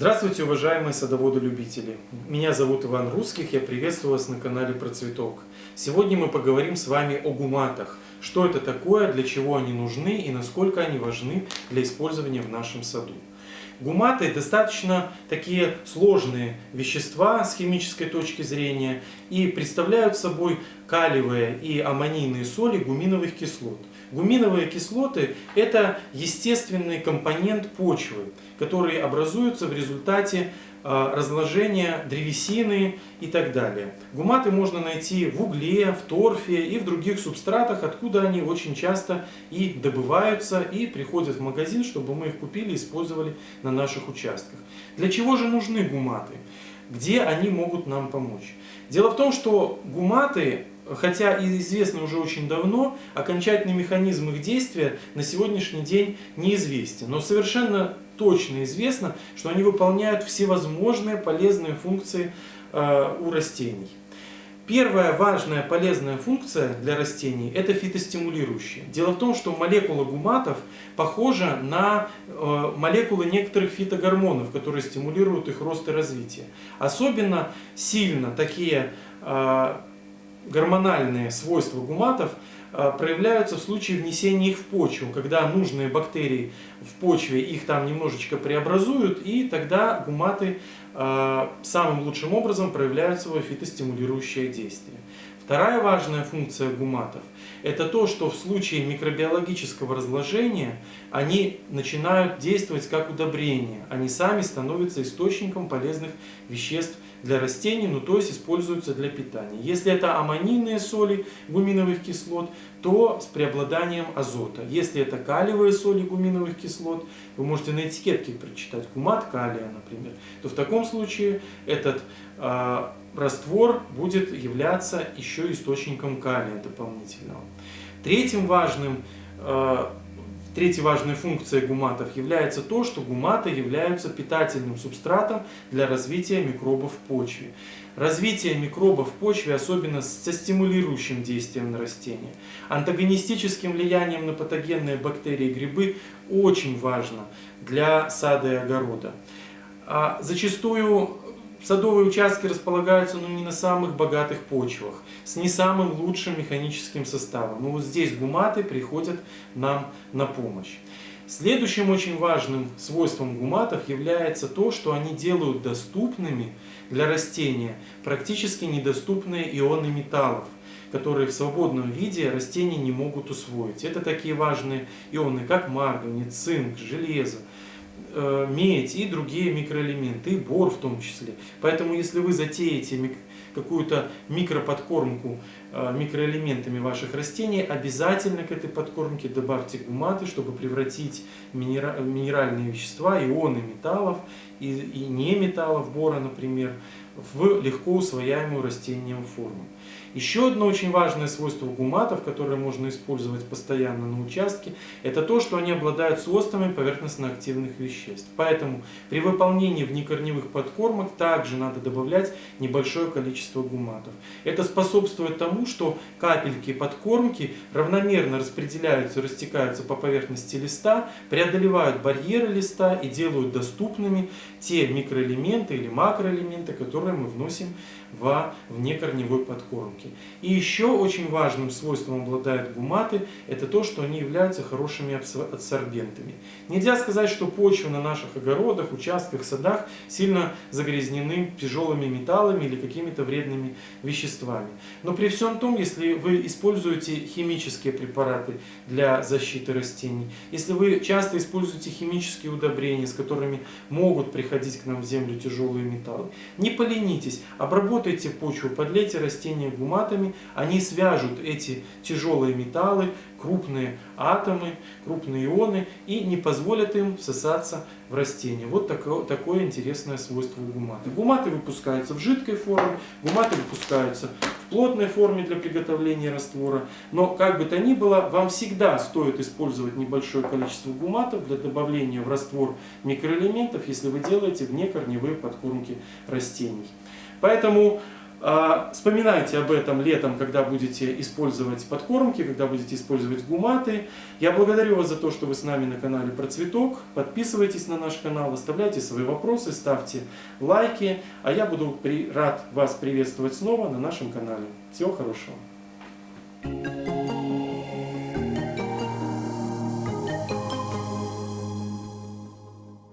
Здравствуйте, уважаемые садоводы-любители! Меня зовут Иван Русских, я приветствую вас на канале Процветок. Сегодня мы поговорим с вами о гуматах. Что это такое, для чего они нужны и насколько они важны для использования в нашем саду. Гуматы достаточно такие сложные вещества с химической точки зрения и представляют собой калиевые и аммонийные соли гуминовых кислот. Гуминовые кислоты – это естественный компонент почвы, который образуется в результате разложения древесины и так далее. Гуматы можно найти в угле, в торфе и в других субстратах, откуда они очень часто и добываются и приходят в магазин, чтобы мы их купили и использовали на наших участках. Для чего же нужны гуматы? Где они могут нам помочь? Дело в том, что гуматы хотя и известны уже очень давно, окончательный механизм их действия на сегодняшний день неизвестен. Но совершенно точно известно, что они выполняют всевозможные полезные функции э, у растений. Первая важная полезная функция для растений – это фитостимулирующая. Дело в том, что молекула гуматов похожа на э, молекулы некоторых фитогормонов, которые стимулируют их рост и развитие. Особенно сильно такие э, гормональные свойства гуматов проявляются в случае внесения их в почву, когда нужные бактерии в почве их там немножечко преобразуют, и тогда гуматы самым лучшим образом проявляют свое фитостимулирующее действие. Вторая важная функция гуматов – это то, что в случае микробиологического разложения они начинают действовать как удобрение. Они сами становятся источником полезных веществ для растений, ну то есть используются для питания. Если это аммонийные соли гуминовых кислот, то с преобладанием азота. Если это калиевые соли гуминовых кислот, вы можете на этикетке прочитать гумат калия, например, то в таком случае этот э, раствор будет являться еще источником калия дополнительного. Третьим важным э, Третьей важной функцией гуматов является то, что гуматы являются питательным субстратом для развития микробов в почве. Развитие микробов в почве особенно со стимулирующим действием на растения. Антагонистическим влиянием на патогенные бактерии и грибы очень важно для сада и огорода. А зачастую Садовые участки располагаются ну, не на самых богатых почвах, с не самым лучшим механическим составом. Но вот здесь гуматы приходят нам на помощь. Следующим очень важным свойством гуматов является то, что они делают доступными для растения практически недоступные ионы металлов которые в свободном виде растения не могут усвоить. Это такие важные ионы, как марганец, цинк, железо, медь и другие микроэлементы, и бор в том числе. Поэтому если вы затеете какую-то микроподкормку э, микроэлементами ваших растений, обязательно к этой подкормке добавьте гуматы, чтобы превратить минеральные вещества, ионы металлов и, и неметаллов, бора, например, в легко усвояемую растением форму. Еще одно очень важное свойство гуматов, которое можно использовать постоянно на участке, это то, что они обладают свойствами поверхностно-активных веществ. Поэтому при выполнении внекорневых подкормок также надо добавлять небольшое количество гуматов. Это способствует тому, что капельки подкормки равномерно распределяются, растекаются по поверхности листа, преодолевают барьеры листа и делают доступными те микроэлементы или макроэлементы, которые мы вносим во внекорневой подкормке. И еще очень важным свойством обладают гуматы, это то, что они являются хорошими адсорбентами. Нельзя сказать, что почвы на наших огородах, участках, садах сильно загрязнены тяжелыми металлами или какими-то вредными веществами. Но при всем том, если вы используете химические препараты для защиты растений, если вы часто используете химические удобрения, с которыми могут приходить к нам в землю тяжелые металлы, не поленитесь, обработайте обработайте почву, подлейте растения гуматами, они свяжут эти тяжелые металлы, крупные атомы, крупные ионы и не позволят им всосаться в растение. Вот такое, такое интересное свойство гумата. Гуматы выпускаются в жидкой форме, гуматы выпускаются в плотной форме для приготовления раствора. Но как бы то ни было, вам всегда стоит использовать небольшое количество гуматов для добавления в раствор микроэлементов, если вы делаете внекорневые подкормки растений. Поэтому Вспоминайте об этом летом, когда будете использовать подкормки, когда будете использовать гуматы. Я благодарю вас за то, что вы с нами на канале Про Цветок. Подписывайтесь на наш канал, оставляйте свои вопросы, ставьте лайки. А я буду рад вас приветствовать снова на нашем канале. Всего хорошего.